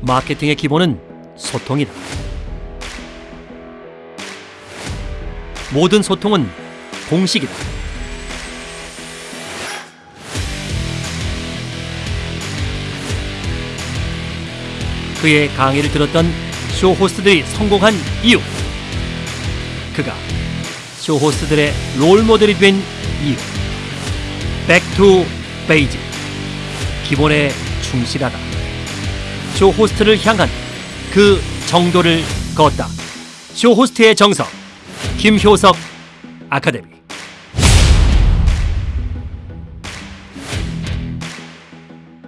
마케팅의 기본은 소통이다. 모든 소통은 공식이다. 그의 강의를 들었던 쇼 호스트들이 성공한 이유. 그가 쇼 호스트들의 롤 모델이 된 이유. back to 베이직. 기본에 충실하다. 쇼 호스트를 향한 그 정도를 걷다. 쇼 호스트의 정석. 김효석 아카데미.